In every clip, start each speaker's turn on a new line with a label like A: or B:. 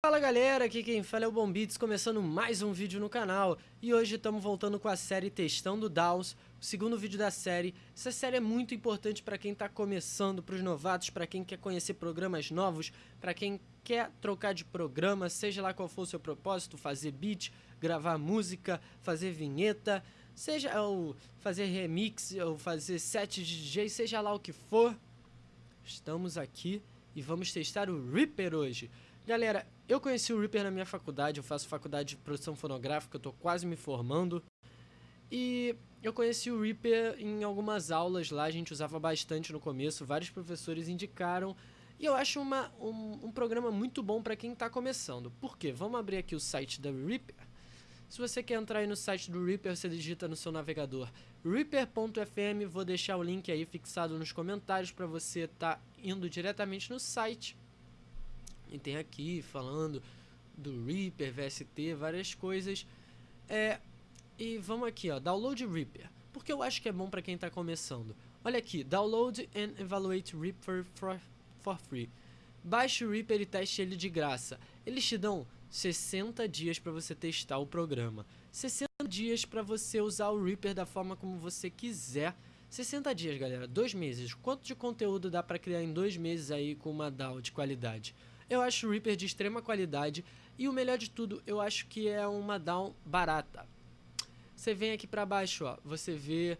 A: Fala galera, aqui quem fala é o Bombits, começando mais um vídeo no canal. E hoje estamos voltando com a série Testando DAOs, o segundo vídeo da série. Essa série é muito importante para quem está começando, para os novatos, para quem quer conhecer programas novos Para quem quer trocar de programa, seja lá qual for o seu propósito Fazer beat, gravar música, fazer vinheta Seja ou fazer remix, ou fazer set de DJ, seja lá o que for. Estamos aqui e vamos testar o Reaper hoje Galera, eu conheci o Reaper na minha faculdade, eu faço faculdade de produção fonográfica, eu tô quase me formando. E eu conheci o Reaper em algumas aulas lá, a gente usava bastante no começo, vários professores indicaram. E eu acho uma, um, um programa muito bom para quem está começando. Por quê? Vamos abrir aqui o site da Reaper. Se você quer entrar aí no site do Reaper, você digita no seu navegador reaper.fm, vou deixar o link aí fixado nos comentários para você estar tá indo diretamente no site e tem aqui falando do Reaper, VST, várias coisas. É, e vamos aqui, ó, download Reaper. Porque eu acho que é bom para quem está começando. Olha aqui, download and evaluate Reaper for, for free. Baixe o Reaper e teste ele de graça. Eles te dão 60 dias para você testar o programa. 60 dias para você usar o Reaper da forma como você quiser. 60 dias, galera, dois meses. Quanto de conteúdo dá para criar em dois meses aí com uma DAO de qualidade? Eu acho o Reaper de extrema qualidade e o melhor de tudo, eu acho que é uma down barata. Você vem aqui para baixo, ó, você vê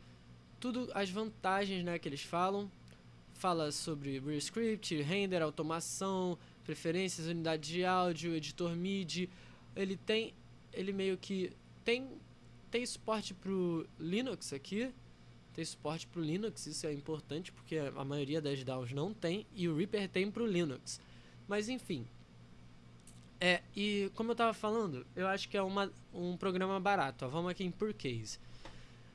A: tudo as vantagens, né, que eles falam. Fala sobre script, render, automação, preferências, unidade de áudio, editor MIDI. Ele tem, ele meio que tem tem suporte pro Linux aqui, tem suporte para o Linux, isso é importante porque a maioria das DAOs não tem e o Reaper tem para o Linux. Mas enfim. É, e como eu tava falando, eu acho que é uma, um programa barato. Ó, vamos aqui em Per Case.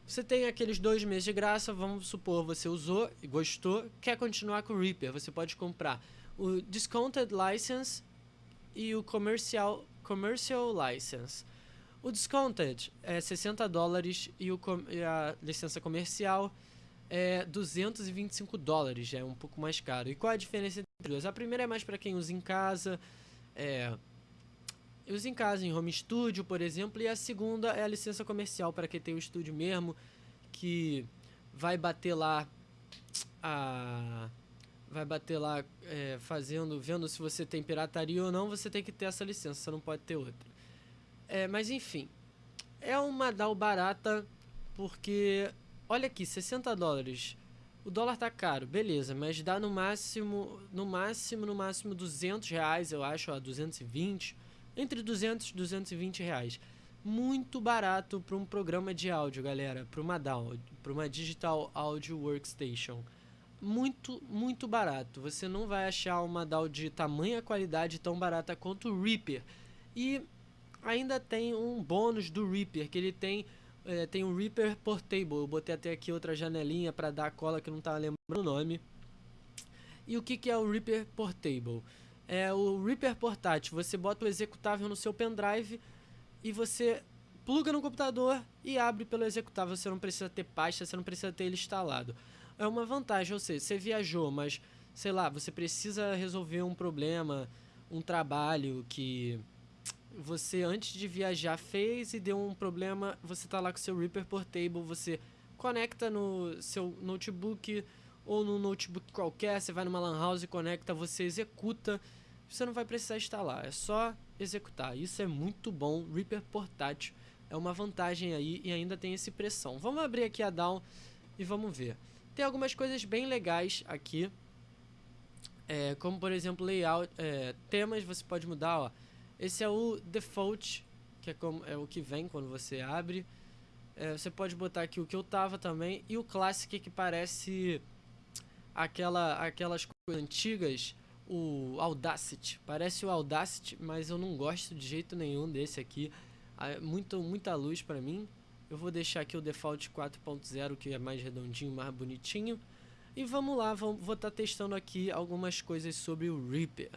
A: Você tem aqueles dois meses de graça, vamos supor, você usou e gostou, quer continuar com o Reaper, você pode comprar o Discounted License e o Commercial, commercial License. O Discounted é 60 dólares e, o, e a licença comercial é 225 dólares, é um pouco mais caro. E qual a diferença duas? A primeira é mais para quem usa em casa, é, usa em casa, em home studio, por exemplo, e a segunda é a licença comercial para quem tem o estúdio mesmo, que vai bater lá a vai bater lá é, fazendo, vendo se você tem pirataria ou não, você tem que ter essa licença, você não pode ter outra. É, mas enfim, é uma DAO barata porque olha aqui, 60 dólares. O dólar tá caro, beleza, mas dá no máximo, no máximo, no máximo 200 reais, eu acho, ó, 220, entre 200 e 220 reais. Muito barato para um programa de áudio, galera, para uma DAW, para uma Digital Audio Workstation. Muito, muito barato. Você não vai achar uma DAW de tamanha qualidade tão barata quanto o Reaper. E ainda tem um bônus do Reaper, que ele tem é, tem o Reaper Portable. Eu botei até aqui outra janelinha para dar a cola que não estava lembrando o nome. E o que, que é o Reaper Portable? É o Reaper portátil. Você bota o executável no seu pendrive e você pluga no computador e abre pelo executável. Você não precisa ter pasta, você não precisa ter ele instalado. É uma vantagem, ou seja, você viajou, mas sei lá, você precisa resolver um problema, um trabalho que você antes de viajar fez e deu um problema, você tá lá com seu Reaper Portable, você conecta no seu notebook ou no notebook qualquer, você vai numa lan house e conecta, você executa, você não vai precisar instalar, é só executar. Isso é muito bom, Reaper portátil é uma vantagem aí e ainda tem esse pressão. Vamos abrir aqui a Down e vamos ver. Tem algumas coisas bem legais aqui, é, como por exemplo layout, é, temas você pode mudar, ó esse é o default, que é, como, é o que vem quando você abre. É, você pode botar aqui o que eu tava também. E o Classic que parece aquela, aquelas coisas antigas. O Audacity. Parece o Audacity, mas eu não gosto de jeito nenhum desse aqui. Ah, muito, muita luz pra mim. Eu vou deixar aqui o default 4.0 que é mais redondinho, mais bonitinho. E vamos lá, vou estar tá testando aqui algumas coisas sobre o Reaper.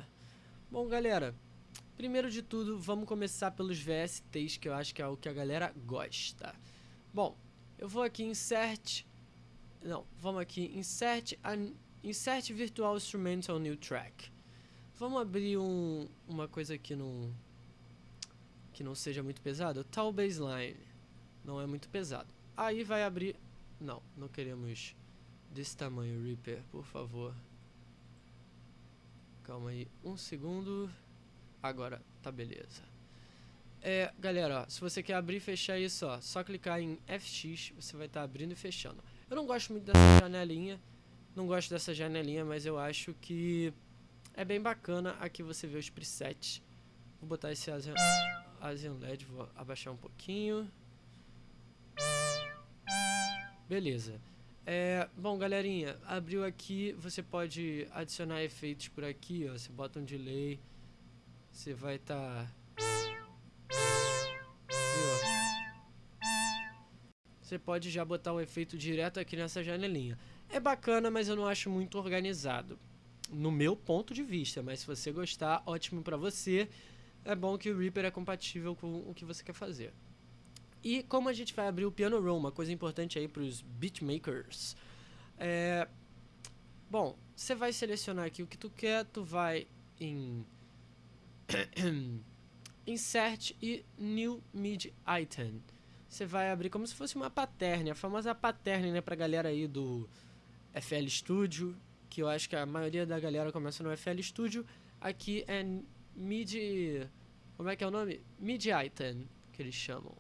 A: Bom galera, Primeiro de tudo, vamos começar pelos VSTs, que eu acho que é o que a galera gosta. Bom, eu vou aqui em Insert... Não, vamos aqui, Insert, Insert Virtual Instrumental New Track. Vamos abrir um, uma coisa que não que não seja muito pesado. Tal baseline não é muito pesado. Aí vai abrir... Não, não queremos desse tamanho, Reaper, por favor. Calma aí, um segundo. Agora, tá beleza. É, galera, ó, se você quer abrir e fechar isso, ó, só clicar em FX, você vai estar tá abrindo e fechando. Eu não gosto muito dessa janelinha, não gosto dessa janelinha, mas eu acho que é bem bacana. Aqui você vê os presets. Vou botar esse Asian, Asian LED, vou abaixar um pouquinho. Beleza. É, bom, galerinha, abriu aqui, você pode adicionar efeitos por aqui, ó, você bota um delay, você vai estar... Tá... Você pode já botar o efeito direto aqui nessa janelinha. É bacana, mas eu não acho muito organizado, no meu ponto de vista, mas se você gostar, ótimo pra você. É bom que o Reaper é compatível com o que você quer fazer. E como a gente vai abrir o Piano Roll, uma coisa importante aí para os beatmakers. É, bom, você vai selecionar aqui o que tu quer, tu vai em Insert e New Mid Item. Você vai abrir como se fosse uma pattern, a famosa pattern, né, pra galera aí do FL Studio, que eu acho que a maioria da galera começa no FL Studio. Aqui é Mid... como é que é o nome? Mid Item, que eles chamam.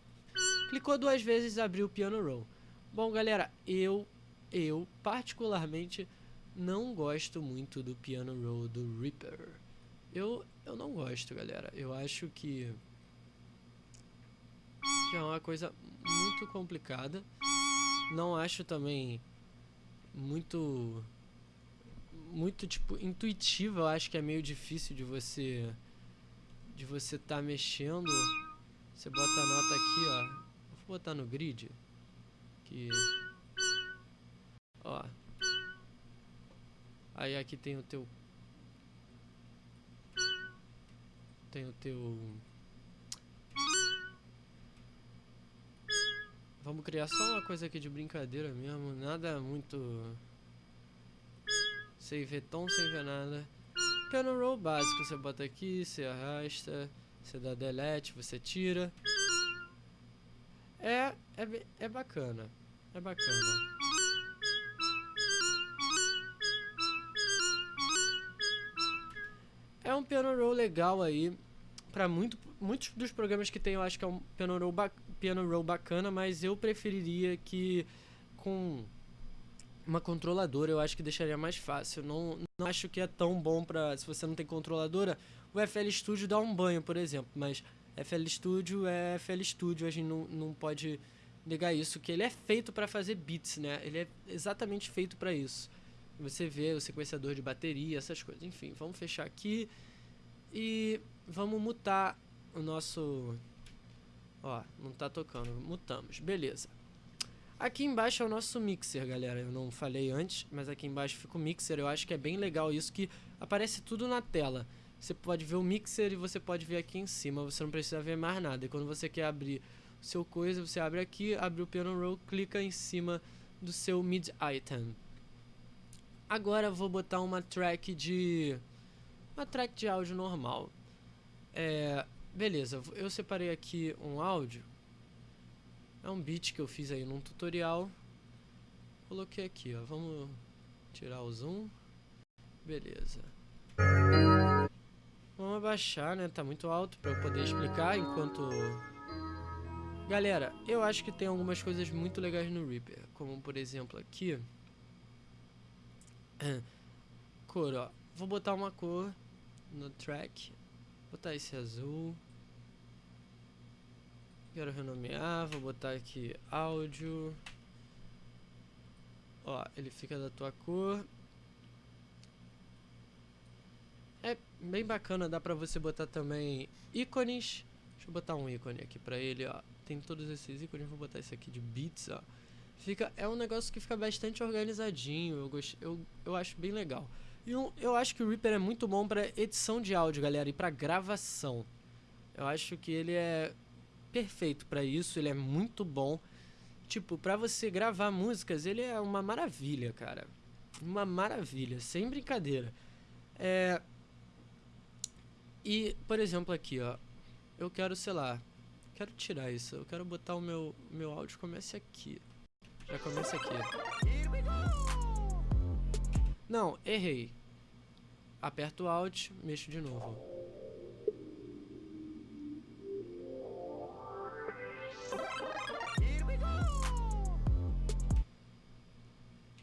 A: Clicou duas vezes e abriu o Piano Roll. Bom, galera, eu, eu particularmente não gosto muito do Piano Roll do Reaper. Eu, eu não gosto, galera. Eu acho que, que é uma coisa muito complicada. Não acho também muito muito tipo intuitiva, eu acho que é meio difícil de você de você tá mexendo. Você bota a nota aqui, ó, Vou botar no grid. Que... Ó. Aí aqui tem o teu... Tem o teu... Vamos criar só uma coisa aqui de brincadeira mesmo. Nada muito... Sem ver tom, sem ver nada. Piano roll básico. Você bota aqui, você arrasta, você dá delete, você tira. É, é, é bacana. É bacana. É um piano roll legal aí. Pra muito, muitos dos programas que tem, eu acho que é um piano roll, piano roll bacana, mas eu preferiria que com uma controladora eu acho que deixaria mais fácil. Não, não acho que é tão bom pra. Se você não tem controladora, o FL Studio dá um banho, por exemplo, mas FL Studio é FL Studio, a gente não, não pode negar isso, que ele é feito para fazer beats, né? Ele é exatamente feito para isso. Você vê o sequenciador de bateria, essas coisas. Enfim, vamos fechar aqui e vamos mutar o nosso... Ó, não tá tocando, mutamos, beleza. Aqui embaixo é o nosso mixer, galera. Eu não falei antes, mas aqui embaixo fica o mixer. Eu acho que é bem legal isso que aparece tudo na tela. Você pode ver o mixer e você pode ver aqui em cima, você não precisa ver mais nada. E quando você quer abrir o seu coisa, você abre aqui, abre o piano roll, clica em cima do seu mid item. Agora eu vou botar uma track de uma track de áudio normal. É, beleza, eu separei aqui um áudio. É um beat que eu fiz aí num tutorial. Coloquei aqui, ó. Vamos tirar o zoom. Beleza. Vamos abaixar, né? Tá muito alto para eu poder explicar enquanto... Galera, eu acho que tem algumas coisas muito legais no Reaper. Como, por exemplo, aqui... Cor, ó. Vou botar uma cor no track. Botar esse azul. Quero renomear. Vou botar aqui áudio. Ó, ele fica da tua cor. É bem bacana, dá pra você botar também ícones. Deixa eu botar um ícone aqui pra ele, ó. Tem todos esses ícones, vou botar esse aqui de bits, ó. Fica, é um negócio que fica bastante organizadinho, eu, gost, eu, eu acho bem legal. E um, eu acho que o Reaper é muito bom pra edição de áudio, galera, e pra gravação. Eu acho que ele é perfeito pra isso, ele é muito bom. Tipo, pra você gravar músicas, ele é uma maravilha, cara. Uma maravilha, sem brincadeira. É, E, por exemplo, aqui, ó. Eu quero, sei lá, quero tirar isso. Eu quero botar o meu, meu áudio comece aqui. Já começa aqui. Não, errei. Aperto Alt, mexo de novo.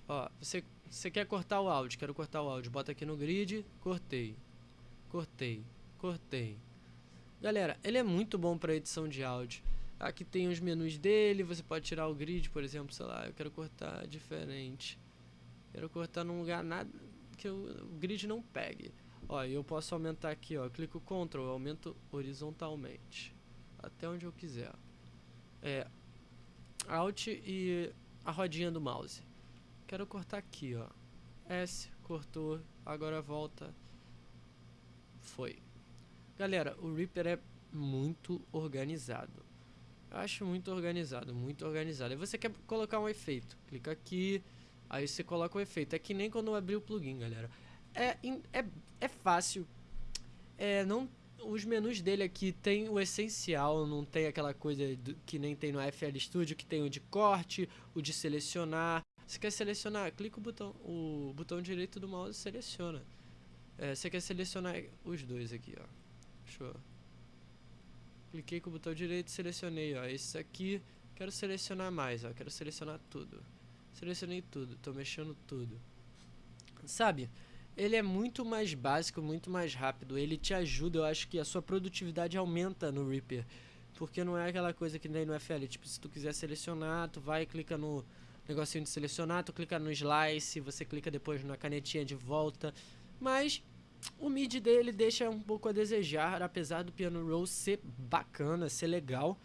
A: Ó, você, você quer cortar o áudio, quero cortar o áudio. Bota aqui no grid, cortei. Cortei, cortei. Galera, ele é muito bom para edição de áudio. Aqui tem os menus dele, você pode tirar o grid, por exemplo, sei lá, eu quero cortar diferente. Quero cortar num lugar nada que o, grid não pegue. Ó, eu posso aumentar aqui, ó, clico Ctrl, aumento horizontalmente. Até onde eu quiser. É, Alt e a rodinha do mouse. Quero cortar aqui, ó. S, cortou, agora volta. Foi. Galera, o Reaper é muito organizado. Eu acho muito organizado, muito organizado. Aí você quer colocar um efeito, clica aqui, aí você coloca o efeito. É que nem quando eu abri o plugin, galera. É, é, é fácil. É, não, os menus dele aqui tem o essencial, não tem aquela coisa do, que nem tem no FL Studio, que tem o de corte, o de selecionar. Você quer selecionar, clica o botão, o botão direito do mouse e seleciona. É, você quer selecionar os dois aqui, ó. Cliquei com o botão direito e selecionei, ó. Esse aqui, quero selecionar mais, ó. Quero selecionar tudo. Selecionei tudo, tô mexendo tudo. Sabe? Ele é muito mais básico, muito mais rápido. Ele te ajuda, eu acho que a sua produtividade aumenta no Reaper. Porque não é aquela coisa que nem no FL. Tipo, se tu quiser selecionar, tu vai clica no negocinho de selecionar, tu clica no slice, você clica depois na canetinha de volta. Mas o mid dele deixa um pouco a desejar, apesar do piano roll ser bacana, ser legal.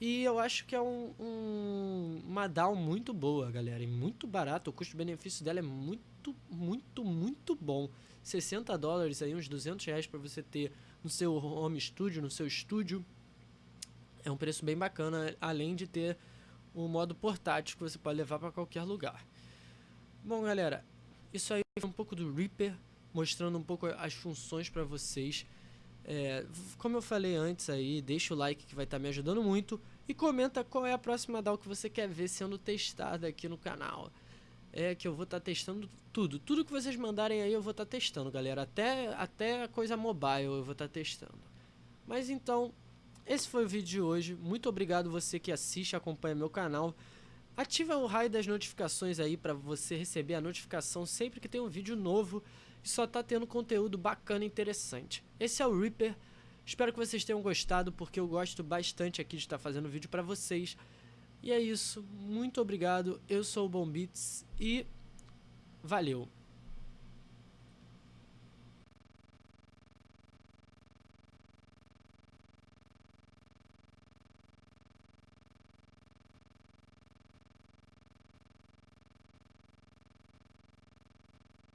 A: E eu acho que é um, um, uma DAW muito boa, galera, e muito barato. O custo-benefício dela é muito, muito, muito bom. 60 dólares aí, uns 200 reais para você ter no seu home studio, no seu estúdio. É um preço bem bacana, além de ter o modo portátil que você pode levar para qualquer lugar. Bom, galera, isso aí foi um pouco do Reaper mostrando um pouco as funções para vocês. É, como eu falei antes aí, deixa o like que vai estar tá me ajudando muito e comenta qual é a próxima DAO que você quer ver sendo testada aqui no canal. É que eu vou estar tá testando tudo, tudo que vocês mandarem aí eu vou estar tá testando, galera, até até coisa mobile eu vou estar tá testando. Mas então, esse foi o vídeo de hoje. Muito obrigado você que assiste, acompanha meu canal. Ativa o raio das notificações aí para você receber a notificação sempre que tem um vídeo novo e só tá tendo conteúdo bacana e interessante. Esse é o Reaper. Espero que vocês tenham gostado, porque eu gosto bastante aqui de estar fazendo vídeo para vocês. E é isso. Muito obrigado. Eu sou o Bombits e valeu.